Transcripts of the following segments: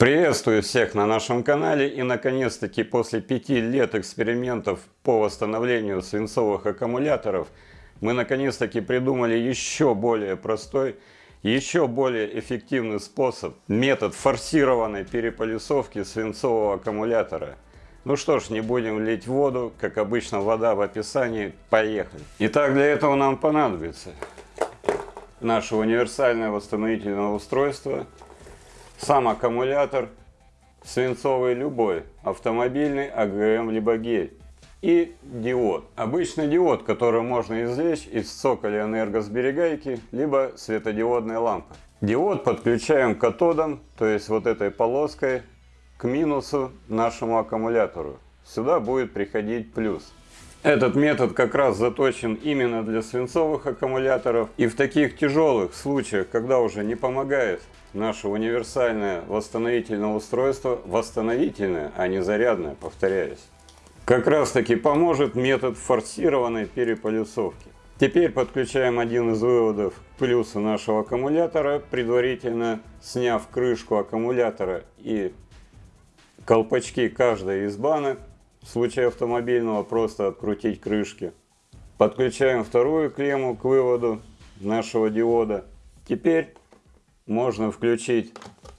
Приветствую всех на нашем канале и наконец-таки после пяти лет экспериментов по восстановлению свинцовых аккумуляторов мы наконец-таки придумали еще более простой, еще более эффективный способ, метод форсированной переполисовки свинцового аккумулятора. Ну что ж, не будем лить воду, как обычно вода в описании, поехали. Итак, для этого нам понадобится наше универсальное восстановительное устройство – сам аккумулятор свинцовый любой, автомобильный, АГМ, либо гель. И диод. Обычный диод, который можно извлечь из цоколя энергосберегайки, либо светодиодной лампы. Диод подключаем к катодам, то есть вот этой полоской, к минусу нашему аккумулятору. Сюда будет приходить плюс. Этот метод как раз заточен именно для свинцовых аккумуляторов. И в таких тяжелых случаях, когда уже не помогает наше универсальное восстановительное устройство, восстановительное, а не зарядное, повторяюсь, как раз таки поможет метод форсированной переполюсовки. Теперь подключаем один из выводов к плюсу нашего аккумулятора, предварительно сняв крышку аккумулятора и колпачки каждой из банок в случае автомобильного просто открутить крышки. Подключаем вторую клемму к выводу нашего диода. Теперь можно включить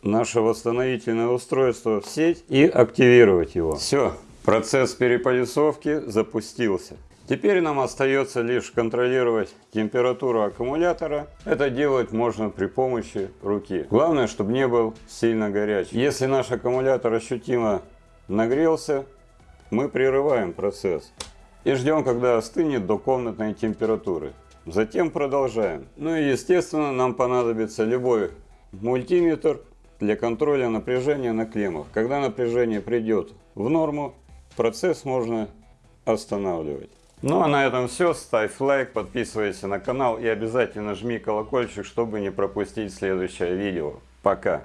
наше восстановительное устройство в сеть и активировать его. Все, процесс переполисовки запустился. Теперь нам остается лишь контролировать температуру аккумулятора. Это делать можно при помощи руки. Главное, чтобы не был сильно горячий. Если наш аккумулятор ощутимо нагрелся, мы прерываем процесс и ждем, когда остынет до комнатной температуры. Затем продолжаем. Ну и естественно нам понадобится любой мультиметр для контроля напряжения на клеммах. Когда напряжение придет в норму, процесс можно останавливать. Ну а на этом все. Ставь лайк, подписывайся на канал и обязательно жми колокольчик, чтобы не пропустить следующее видео. Пока!